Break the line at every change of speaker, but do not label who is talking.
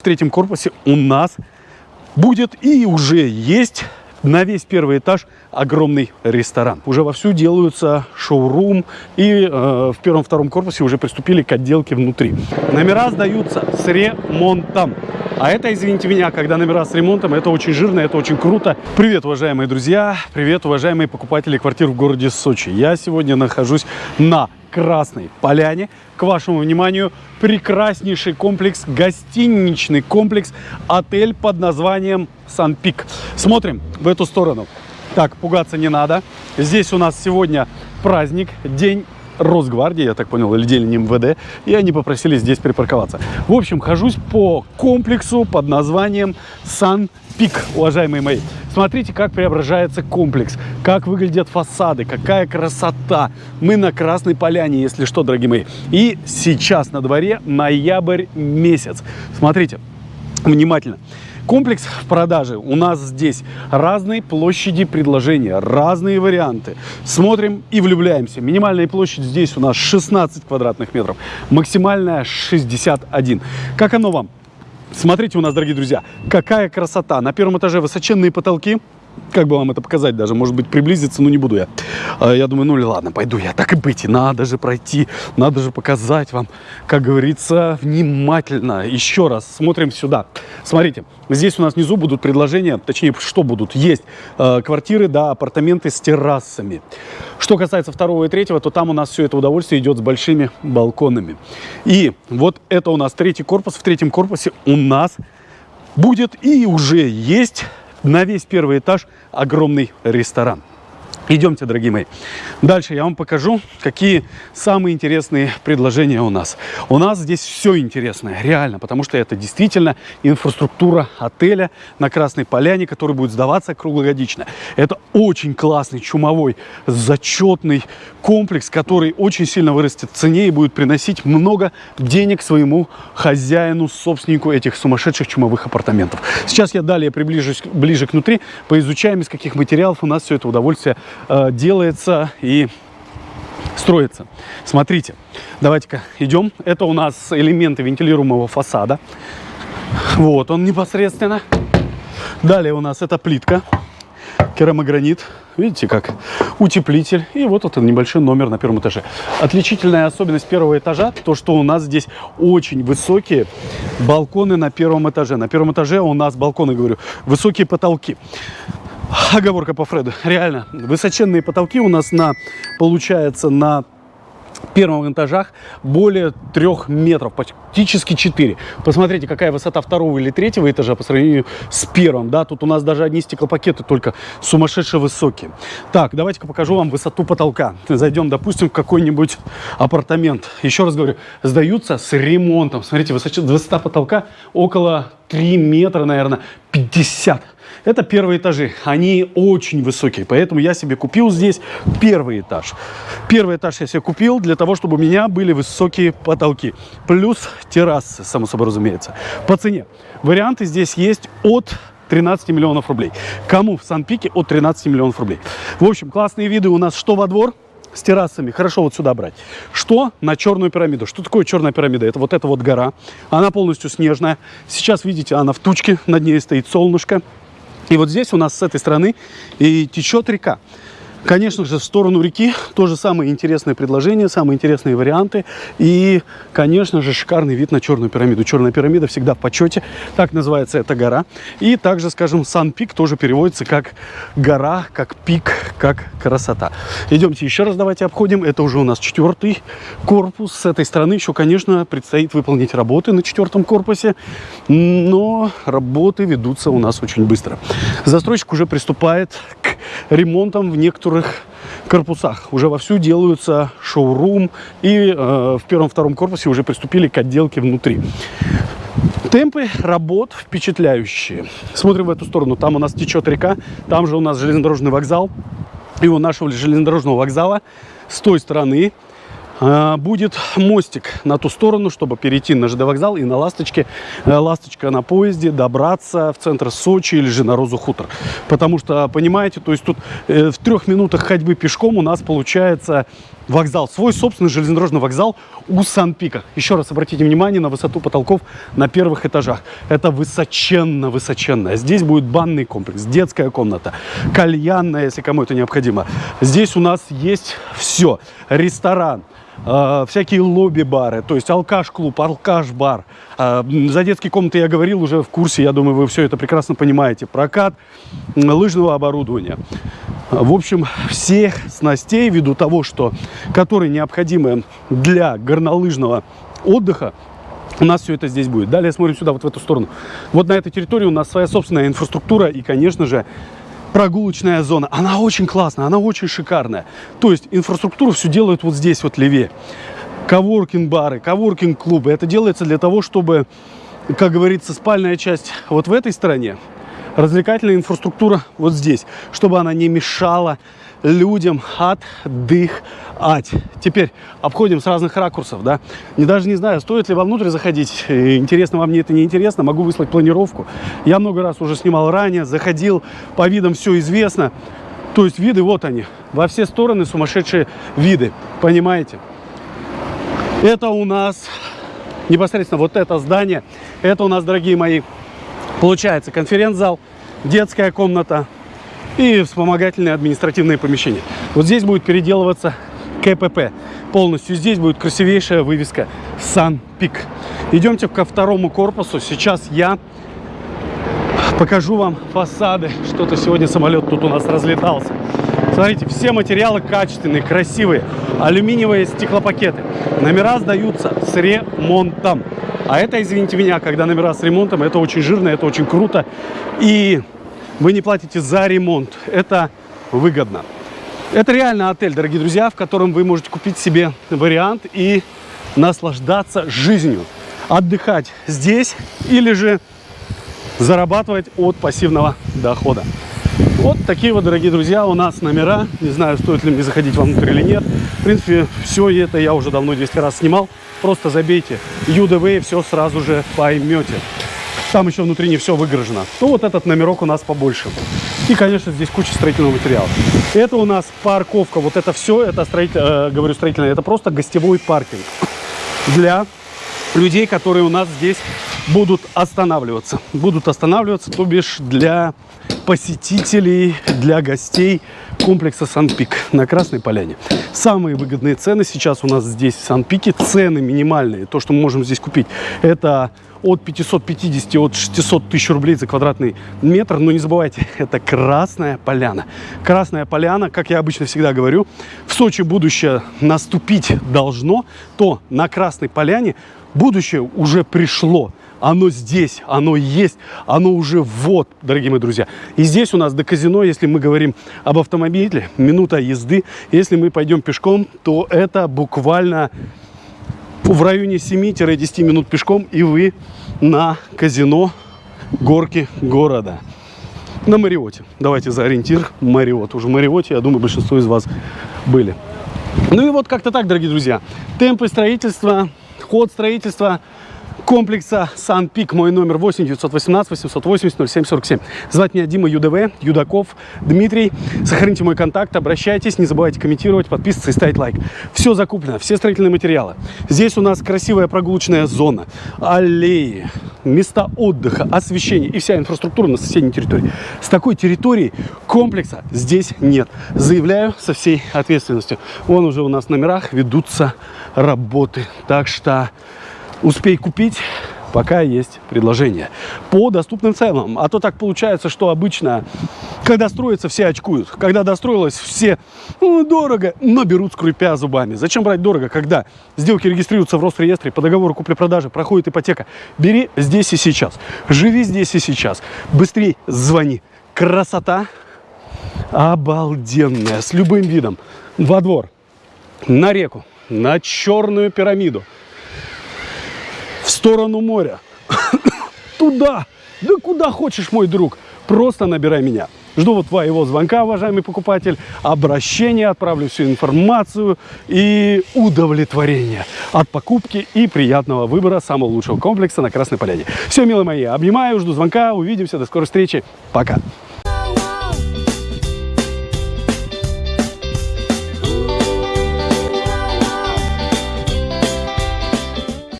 В третьем корпусе у нас будет и уже есть на весь первый этаж огромный ресторан. Уже вовсю делаются шоурум и э, в первом-втором корпусе уже приступили к отделке внутри. Номера сдаются с ремонтом. А это, извините меня, когда номера с ремонтом, это очень жирно, это очень круто. Привет, уважаемые друзья, привет, уважаемые покупатели квартир в городе Сочи. Я сегодня нахожусь на Красной Поляне. К вашему вниманию прекраснейший комплекс, гостиничный комплекс, отель под названием Сан-Пик. Смотрим в эту сторону. Так, пугаться не надо. Здесь у нас сегодня праздник, день Росгвардии, я так понял, или день МВД, и они попросили здесь припарковаться. В общем, хожусь по комплексу под названием Сан-Пик, уважаемые мои. Смотрите, как преображается комплекс, как выглядят фасады, какая красота. Мы на Красной Поляне, если что, дорогие мои. И сейчас на дворе ноябрь месяц. Смотрите, внимательно. Комплекс в продаже. У нас здесь разные площади предложения, разные варианты. Смотрим и влюбляемся. Минимальная площадь здесь у нас 16 квадратных метров, максимальная 61. Как оно вам? Смотрите у нас, дорогие друзья, какая красота. На первом этаже высоченные потолки, как бы вам это показать даже, может быть, приблизиться, но не буду я. А, я думаю, ну ладно, пойду я, так и быть, надо же пройти, надо же показать вам, как говорится, внимательно. Еще раз смотрим сюда. Смотрите, здесь у нас внизу будут предложения, точнее, что будут? Есть э, квартиры, да, апартаменты с террасами. Что касается второго и третьего, то там у нас все это удовольствие идет с большими балконами. И вот это у нас третий корпус. В третьем корпусе у нас будет и уже есть на весь первый этаж огромный ресторан. Идемте, дорогие мои. Дальше я вам покажу, какие самые интересные предложения у нас. У нас здесь все интересное, реально, потому что это действительно инфраструктура отеля на Красной Поляне, который будет сдаваться круглогодично. Это очень классный, чумовой, зачетный комплекс, который очень сильно вырастет в цене и будет приносить много денег своему хозяину, собственнику этих сумасшедших чумовых апартаментов. Сейчас я далее приближусь ближе к внутри, поизучаем, из каких материалов у нас все это удовольствие э, делается и строится. Смотрите, давайте-ка идем. Это у нас элементы вентилируемого фасада. Вот он непосредственно. Далее у нас это плитка, керамогранит. Видите, как утеплитель. И вот этот небольшой номер на первом этаже. Отличительная особенность первого этажа, то, что у нас здесь очень высокие балконы на первом этаже. На первом этаже у нас балконы, говорю, высокие потолки. Оговорка по Фреду. Реально, высоченные потолки у нас на, получается, на первом этажах более трех метров, практически 4. Посмотрите, какая высота второго или третьего этажа по сравнению с первым. Да, тут у нас даже одни стеклопакеты только сумасшедше высокие. Так, давайте-ка покажу вам высоту потолка. Зайдем, допустим, в какой-нибудь апартамент. Еще раз говорю, сдаются с ремонтом. Смотрите, высота, высота потолка около 3 метра, наверное, 50 это первые этажи. Они очень высокие, поэтому я себе купил здесь первый этаж. Первый этаж я себе купил для того, чтобы у меня были высокие потолки. Плюс террасы, само собой разумеется. По цене. Варианты здесь есть от 13 миллионов рублей. Кому в Сан-Пике от 13 миллионов рублей. В общем, классные виды у нас что во двор, с террасами. Хорошо вот сюда брать. Что на черную пирамиду? Что такое черная пирамида? Это вот эта вот гора. Она полностью снежная. Сейчас, видите, она в тучке. Над ней стоит солнышко. И вот здесь у нас с этой стороны и течет река. Конечно же, в сторону реки тоже самые интересные предложения, самые интересные варианты. И, конечно же, шикарный вид на Черную пирамиду. Черная пирамида всегда в почете. Так называется эта гора. И также, скажем, Сан-Пик тоже переводится как гора, как пик, как красота. Идемте еще раз давайте обходим. Это уже у нас четвертый корпус. С этой стороны еще, конечно, предстоит выполнить работы на четвертом корпусе. Но работы ведутся у нас очень быстро. Застройщик уже приступает к ремонтам в некоторых корпусах. Уже вовсю делаются шоурум, и э, в первом-втором корпусе уже приступили к отделке внутри. Темпы работ впечатляющие. Смотрим в эту сторону. Там у нас течет река, там же у нас железнодорожный вокзал. И у нашего железнодорожного вокзала с той стороны будет мостик на ту сторону, чтобы перейти на ЖД вокзал и на Ласточке, э, Ласточка на поезде добраться в центр Сочи или же на Розу Хутор. Потому что, понимаете, то есть тут э, в трех минутах ходьбы пешком у нас получается вокзал, свой собственный железнодорожный вокзал у Сан-Пика. Еще раз обратите внимание на высоту потолков на первых этажах. Это высоченно-высоченно. Здесь будет банный комплекс, детская комната, кальянная, если кому это необходимо. Здесь у нас есть все. Ресторан, э, всякие лобби-бары, то есть алкаш-клуб, алкаш-бар. Э, за детские комнаты я говорил уже в курсе, я думаю, вы все это прекрасно понимаете. Прокат лыжного оборудования. В общем, всех снастей, ввиду того, что, которые необходимы для горнолыжного отдыха, у нас все это здесь будет. Далее смотрим сюда, вот в эту сторону. Вот на этой территории у нас своя собственная инфраструктура и, конечно же, прогулочная зона. Она очень классная, она очень шикарная. То есть инфраструктуру все делают вот здесь, вот левее. Коворкинг-бары, коворкинг-клубы. Это делается для того, чтобы, как говорится, спальная часть вот в этой стороне, развлекательная инфраструктура вот здесь, чтобы она не мешала людям отдыхать. Теперь обходим с разных ракурсов, да. Не даже не знаю, стоит ли вам внутрь заходить. Интересно вам, мне это не интересно. Могу выслать планировку. Я много раз уже снимал ранее, заходил, по видам все известно. То есть виды, вот они, во все стороны сумасшедшие виды, понимаете? Это у нас непосредственно вот это здание. Это у нас, дорогие мои, получается конференц-зал, детская комната, и вспомогательные административные помещения. Вот здесь будет переделываться КПП. Полностью здесь будет красивейшая вывеска Сан-Пик. Идемте ко второму корпусу. Сейчас я покажу вам фасады. Что-то сегодня самолет тут у нас разлетался. Смотрите, все материалы качественные, красивые. Алюминиевые стеклопакеты. Номера сдаются с ремонтом. А это, извините меня, когда номера с ремонтом, это очень жирно, это очень круто. И вы не платите за ремонт. Это выгодно. Это реально отель, дорогие друзья, в котором вы можете купить себе вариант и наслаждаться жизнью. Отдыхать здесь или же зарабатывать от пассивного дохода. Вот такие вот, дорогие друзья, у нас номера. Не знаю, стоит ли мне заходить внутрь или нет. В принципе, все это я уже давно 200 раз снимал. Просто забейте UDV и все сразу же поймете там еще внутри не все выгорожено, то вот этот номерок у нас побольше. И, конечно, здесь куча строительного материала. Это у нас парковка. Вот это все, это строитель, э, говорю строительное, это просто гостевой паркинг для людей, которые у нас здесь будут останавливаться. Будут останавливаться, то бишь для посетителей, для гостей комплекса Сан-Пик на Красной Поляне. Самые выгодные цены сейчас у нас здесь в Сан-Пике. Цены минимальные, то, что мы можем здесь купить, это от 550, от 600 тысяч рублей за квадратный метр. Но не забывайте, это Красная Поляна. Красная Поляна, как я обычно всегда говорю, в Сочи будущее наступить должно, то на Красной Поляне будущее уже пришло. Оно здесь, оно есть, оно уже вот, дорогие мои друзья. И здесь у нас до казино, если мы говорим об автомобиле, минута езды. Если мы пойдем пешком, то это буквально в районе 7-10 минут пешком, и вы на казино горки города. На Мариоте. Давайте за ориентир Мариот. Уже в Мариоте, я думаю, большинство из вас были. Ну и вот как-то так, дорогие друзья. Темпы строительства, ход строительства – комплекса Сан-Пик. Мой номер 8 918 880 0747. Звать меня Дима ЮДВ, Юдаков, Дмитрий. Сохраните мой контакт, обращайтесь, не забывайте комментировать, подписываться и ставить лайк. Все закуплено, все строительные материалы. Здесь у нас красивая прогулочная зона, аллеи, места отдыха, освещение и вся инфраструктура на соседней территории. С такой территории комплекса здесь нет. Заявляю со всей ответственностью. Вон уже у нас в номерах ведутся работы. Так что успей купить, пока есть предложение по доступным ценам. А то так получается, что обычно, когда строится, все очкуют. Когда достроилось, все ну, дорого, но берут скрипя зубами. Зачем брать дорого, когда сделки регистрируются в Росреестре, по договору купли-продажи проходит ипотека. Бери здесь и сейчас. Живи здесь и сейчас. Быстрей звони. Красота обалденная, с любым видом. Во двор, на реку, на черную пирамиду в сторону моря. Туда. Да куда хочешь, мой друг. Просто набирай меня. Жду вот твоего звонка, уважаемый покупатель, обращение, отправлю всю информацию и удовлетворение от покупки и приятного выбора самого лучшего комплекса на Красной Поляне. Все, милые мои, обнимаю, жду звонка, увидимся, до скорой встречи, пока.